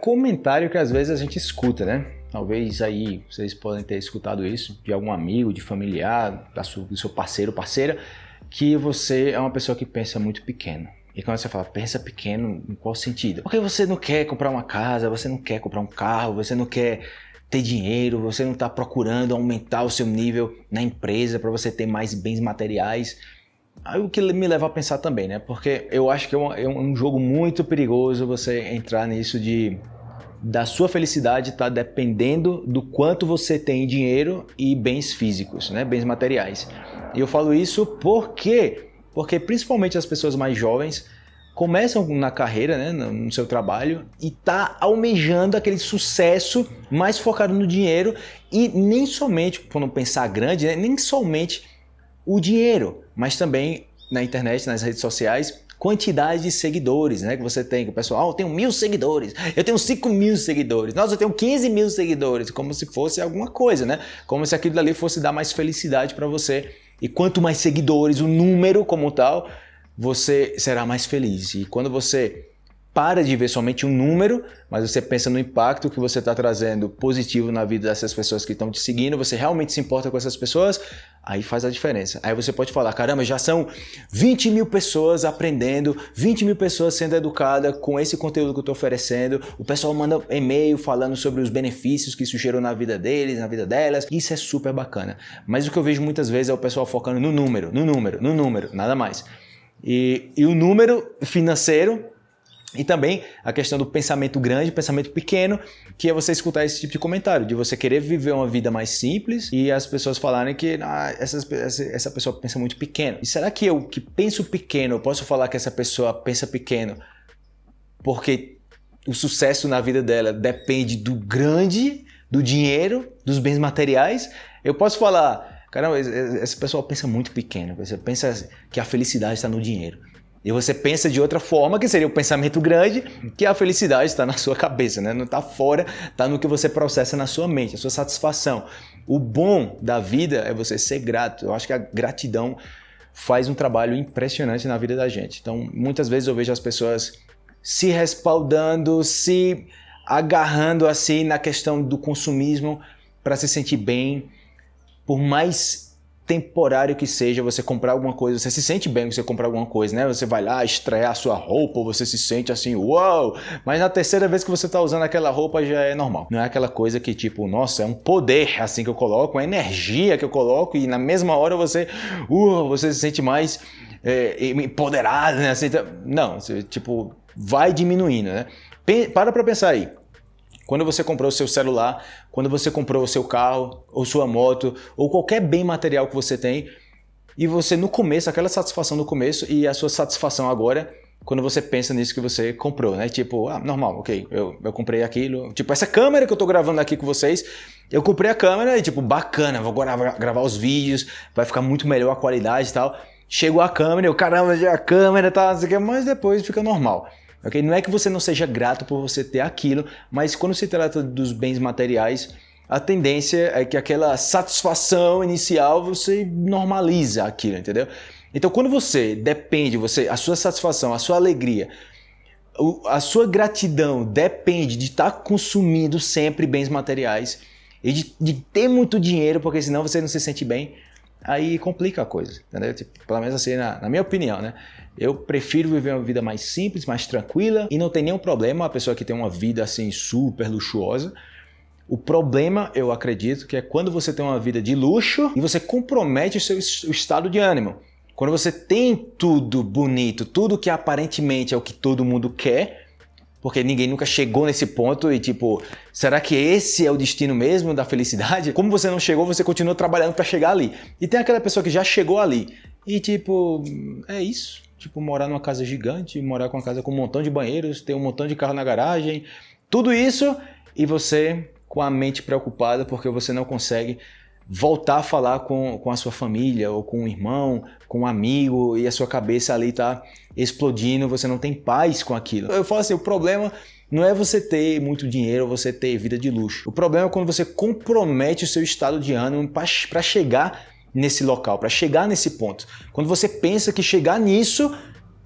Comentário que às vezes a gente escuta, né? Talvez aí vocês podem ter escutado isso de algum amigo, de familiar, do seu parceiro, parceira, que você é uma pessoa que pensa muito pequeno. E quando você fala, pensa pequeno, em qual sentido? Porque você não quer comprar uma casa, você não quer comprar um carro, você não quer ter dinheiro, você não está procurando aumentar o seu nível na empresa para você ter mais bens materiais. Aí o que me leva a pensar também, né? Porque eu acho que é um, é um jogo muito perigoso você entrar nisso de da sua felicidade estar tá dependendo do quanto você tem dinheiro e bens físicos, né? Bens materiais. E eu falo isso porque porque principalmente as pessoas mais jovens começam na carreira, né, no seu trabalho e tá almejando aquele sucesso mais focado no dinheiro e nem somente, quando pensar grande, né, nem somente o dinheiro, mas também na internet, nas redes sociais, quantidade de seguidores né, que você tem. Que o pessoal, oh, eu mil seguidores, eu tenho cinco mil seguidores, nossa, eu tenho 15 mil seguidores, como se fosse alguma coisa, né? Como se aquilo dali fosse dar mais felicidade para você. E quanto mais seguidores, o número como tal, você será mais feliz. E quando você para de ver somente um número, mas você pensa no impacto que você está trazendo positivo na vida dessas pessoas que estão te seguindo, você realmente se importa com essas pessoas, aí faz a diferença. Aí você pode falar, caramba, já são 20 mil pessoas aprendendo, 20 mil pessoas sendo educadas com esse conteúdo que eu estou oferecendo, o pessoal manda e-mail falando sobre os benefícios que surgiram na vida deles, na vida delas, isso é super bacana. Mas o que eu vejo muitas vezes é o pessoal focando no número, no número, no número, nada mais. E, e o número financeiro e também a questão do pensamento grande, pensamento pequeno, que é você escutar esse tipo de comentário, de você querer viver uma vida mais simples e as pessoas falarem que ah, essa, essa pessoa pensa muito pequeno. E será que eu que penso pequeno, eu posso falar que essa pessoa pensa pequeno porque o sucesso na vida dela depende do grande, do dinheiro, dos bens materiais? Eu posso falar, caramba, esse pessoal pensa muito pequeno, você pensa que a felicidade está no dinheiro. E você pensa de outra forma, que seria o pensamento grande, que a felicidade está na sua cabeça, né? não está fora, está no que você processa na sua mente, a sua satisfação. O bom da vida é você ser grato. Eu acho que a gratidão faz um trabalho impressionante na vida da gente. Então, muitas vezes eu vejo as pessoas se respaldando, se agarrando assim na questão do consumismo para se sentir bem, por mais temporário que seja você comprar alguma coisa, você se sente bem que você comprar alguma coisa, né? Você vai lá estrear a sua roupa, você se sente assim, uau! Mas na terceira vez que você está usando aquela roupa já é normal. Não é aquela coisa que tipo, nossa, é um poder assim que eu coloco, uma energia que eu coloco e na mesma hora você, uh, você se sente mais é, empoderado, né? Assim, tá, não, você, tipo, vai diminuindo, né? Para pra pensar aí. Quando você comprou o seu celular, quando você comprou o seu carro, ou sua moto, ou qualquer bem material que você tem, e você no começo, aquela satisfação no começo e a sua satisfação agora, quando você pensa nisso que você comprou, né? Tipo, ah, normal, ok, eu, eu comprei aquilo. Tipo, essa câmera que eu tô gravando aqui com vocês, eu comprei a câmera e tipo, bacana, vou gravar, gravar os vídeos, vai ficar muito melhor a qualidade e tal. Chegou a câmera, eu, caramba, a câmera tá, mas depois fica normal. Okay? Não é que você não seja grato por você ter aquilo, mas quando se trata dos bens materiais, a tendência é que aquela satisfação inicial você normaliza aquilo, entendeu? Então quando você depende, você, a sua satisfação, a sua alegria, a sua gratidão depende de estar consumindo sempre bens materiais e de, de ter muito dinheiro, porque senão você não se sente bem, aí complica a coisa, entendeu? Tipo, pelo menos assim, na, na, minha opinião, né? Eu prefiro viver uma vida mais simples, mais tranquila e não tem nenhum problema a pessoa que tem uma vida assim super luxuosa. O problema, eu acredito, que é quando você tem uma vida de luxo e você compromete o seu estado de ânimo. Quando você tem tudo bonito, tudo que aparentemente é o que todo mundo quer, porque ninguém nunca chegou nesse ponto e tipo, será que esse é o destino mesmo da felicidade? Como você não chegou, você continua trabalhando para chegar ali. E tem aquela pessoa que já chegou ali e tipo, é isso. Tipo, morar numa casa gigante, morar com uma casa com um montão de banheiros, ter um montão de carro na garagem, tudo isso e você com a mente preocupada porque você não consegue voltar a falar com, com a sua família, ou com um irmão, com um amigo, e a sua cabeça ali está explodindo, você não tem paz com aquilo. Eu falo assim, o problema não é você ter muito dinheiro você ter vida de luxo. O problema é quando você compromete o seu estado de ânimo para chegar nesse local, para chegar nesse ponto. Quando você pensa que chegar nisso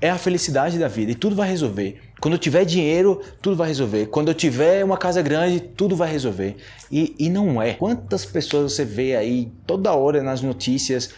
é a felicidade da vida e tudo vai resolver. Quando eu tiver dinheiro, tudo vai resolver. Quando eu tiver uma casa grande, tudo vai resolver. E, e não é. Quantas pessoas você vê aí toda hora nas notícias,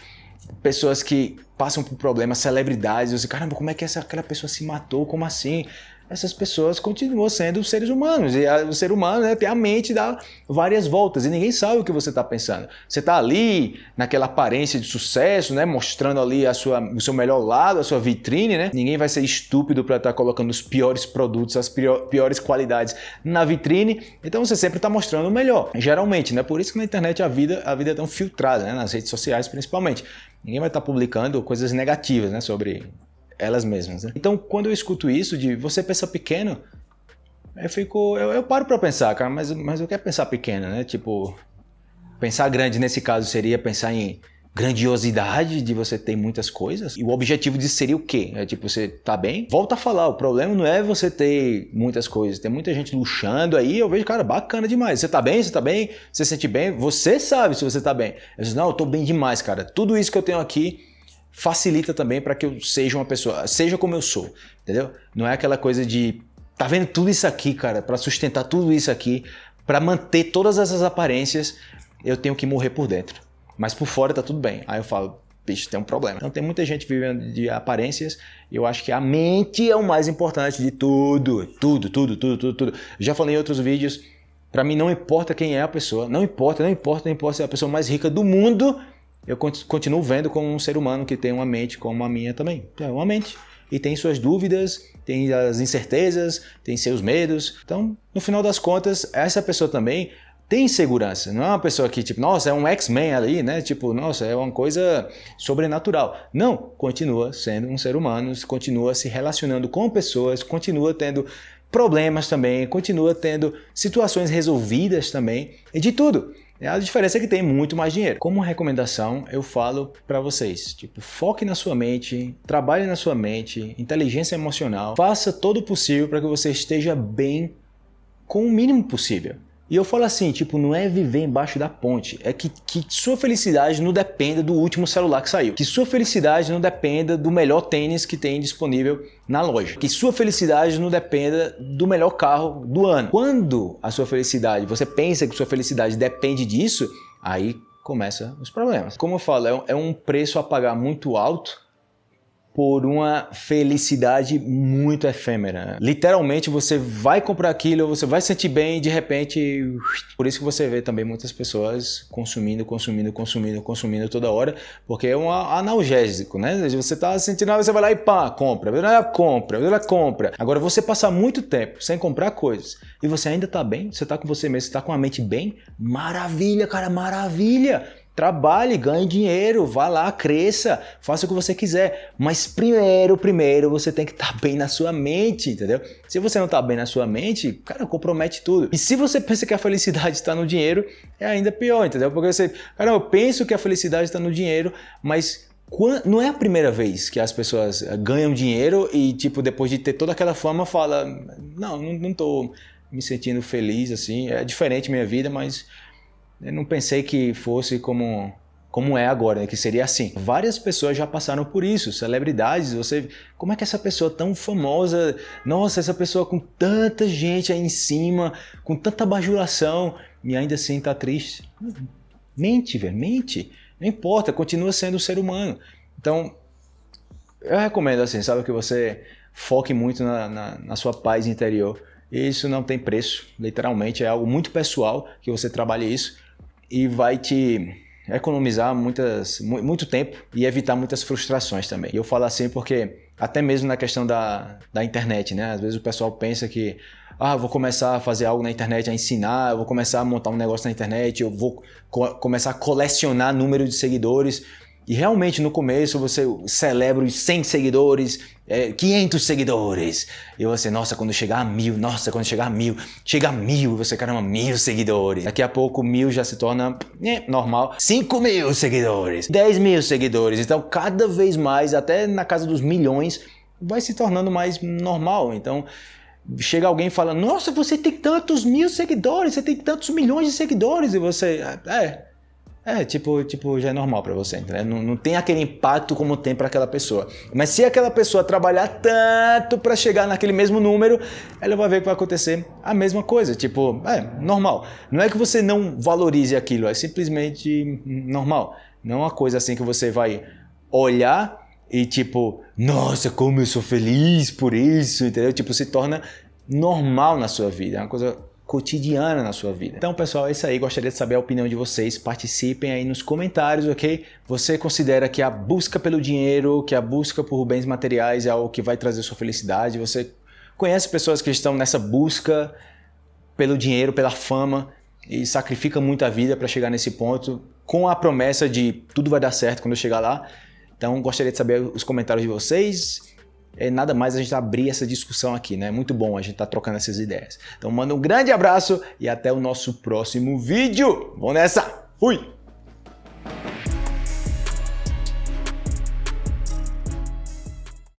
pessoas que passam por problemas, celebridades, você, caramba, como é que essa, aquela pessoa se matou? Como assim? Essas pessoas continuam sendo seres humanos. E o ser humano né, tem a mente dá várias voltas e ninguém sabe o que você está pensando. Você está ali naquela aparência de sucesso, né, mostrando ali a sua, o seu melhor lado, a sua vitrine. Né? Ninguém vai ser estúpido para estar tá colocando os piores produtos, as piores qualidades na vitrine. Então você sempre está mostrando o melhor, geralmente. Né? Por isso que na internet a vida, a vida é tão filtrada, né? nas redes sociais principalmente. Ninguém vai estar tá publicando coisas negativas né, sobre elas mesmas. Né? Então, quando eu escuto isso de você pensa pequeno, eu fico, eu, eu paro para pensar, cara, mas, mas eu quero pensar pequeno, né? Tipo, pensar grande nesse caso seria pensar em grandiosidade de você ter muitas coisas. E o objetivo disso seria o quê? É tipo, você tá bem? Volta a falar, o problema não é você ter muitas coisas. Tem muita gente luxando aí, eu vejo, cara, bacana demais. Você tá bem? Você tá bem? Você se sente bem? Você sabe se você tá bem. Eu digo, não, eu tô bem demais, cara. Tudo isso que eu tenho aqui facilita também para que eu seja uma pessoa, seja como eu sou, entendeu? Não é aquela coisa de tá vendo tudo isso aqui, cara, para sustentar tudo isso aqui, para manter todas essas aparências, eu tenho que morrer por dentro. Mas por fora tá tudo bem. Aí eu falo, bicho, tem um problema. Então tem muita gente vivendo de aparências e eu acho que a mente é o mais importante de tudo. Tudo, tudo, tudo, tudo, tudo. Já falei em outros vídeos, para mim não importa quem é a pessoa, não importa, não importa, não importa se é a pessoa mais rica do mundo, eu continuo vendo como um ser humano que tem uma mente como a minha também. É uma mente. E tem suas dúvidas, tem as incertezas, tem seus medos. Então, no final das contas, essa pessoa também tem segurança. Não é uma pessoa que, tipo, nossa, é um X-Men ali, né? Tipo, nossa, é uma coisa sobrenatural. Não, continua sendo um ser humano, continua se relacionando com pessoas, continua tendo problemas também, continua tendo situações resolvidas também, e de tudo. A diferença é que tem muito mais dinheiro. Como recomendação, eu falo para vocês, tipo, foque na sua mente, trabalhe na sua mente, inteligência emocional, faça todo o possível para que você esteja bem com o mínimo possível. E eu falo assim, tipo, não é viver embaixo da ponte, é que, que sua felicidade não dependa do último celular que saiu, que sua felicidade não dependa do melhor tênis que tem disponível na loja, que sua felicidade não dependa do melhor carro do ano. Quando a sua felicidade, você pensa que sua felicidade depende disso, aí começa os problemas. Como eu falo, é um é preço a pagar muito alto por uma felicidade muito efêmera. Literalmente você vai comprar aquilo, você vai sentir bem e de repente... Por isso que você vê também muitas pessoas consumindo, consumindo, consumindo, consumindo toda hora, porque é um analgésico, né? Você tá sentindo, você vai lá e pá, compra, compra, compra. Agora você passar muito tempo sem comprar coisas e você ainda tá bem, você tá com você mesmo, você tá com a mente bem, maravilha, cara, maravilha! Trabalhe, ganhe dinheiro, vá lá, cresça, faça o que você quiser. Mas primeiro, primeiro, você tem que estar tá bem na sua mente, entendeu? Se você não está bem na sua mente, cara, compromete tudo. E se você pensa que a felicidade está no dinheiro, é ainda pior, entendeu? Porque você, cara, eu penso que a felicidade está no dinheiro, mas não é a primeira vez que as pessoas ganham dinheiro e, tipo, depois de ter toda aquela fama, fala, não, não estou me sentindo feliz, assim, é diferente minha vida, mas eu não pensei que fosse como, como é agora, né? que seria assim. Várias pessoas já passaram por isso, celebridades, você... Como é que essa pessoa tão famosa, nossa, essa pessoa com tanta gente aí em cima, com tanta bajulação, e ainda assim tá triste? Mente, velho, mente. Não importa, continua sendo um ser humano. Então, eu recomendo assim, sabe, que você foque muito na, na, na sua paz interior. Isso não tem preço, literalmente, é algo muito pessoal que você trabalhe isso e vai te economizar muitas, muito tempo e evitar muitas frustrações também. E eu falo assim porque até mesmo na questão da, da internet, né? Às vezes o pessoal pensa que ah, vou começar a fazer algo na internet, a ensinar, vou começar a montar um negócio na internet, eu vou co começar a colecionar número de seguidores e realmente no começo você celebra os 100 seguidores, é, 500 seguidores. E você, nossa, quando chegar a mil, nossa, quando chegar a mil, chega a mil, você, caramba, mil seguidores. Daqui a pouco mil já se torna é, normal. 5 mil seguidores, 10 mil seguidores. Então cada vez mais, até na casa dos milhões, vai se tornando mais normal. Então chega alguém falando, nossa, você tem tantos mil seguidores, você tem tantos milhões de seguidores. E você, é, é, tipo, tipo, já é normal para você, entendeu? Não, não tem aquele impacto como tem para aquela pessoa. Mas se aquela pessoa trabalhar tanto para chegar naquele mesmo número, ela vai ver que vai acontecer a mesma coisa. Tipo, é normal. Não é que você não valorize aquilo, é simplesmente normal. Não é uma coisa assim que você vai olhar e tipo, nossa, como eu sou feliz por isso, entendeu? Tipo, se torna normal na sua vida. É uma coisa cotidiana na sua vida. Então, pessoal, é isso aí. Gostaria de saber a opinião de vocês. Participem aí nos comentários, ok? Você considera que a busca pelo dinheiro, que a busca por bens materiais é algo que vai trazer sua felicidade? Você conhece pessoas que estão nessa busca pelo dinheiro, pela fama e sacrificam muita vida para chegar nesse ponto com a promessa de tudo vai dar certo quando eu chegar lá? Então, gostaria de saber os comentários de vocês é nada mais a gente abrir essa discussão aqui, né? Muito bom a gente estar tá trocando essas ideias. Então manda um grande abraço e até o nosso próximo vídeo. Vamos nessa! Fui!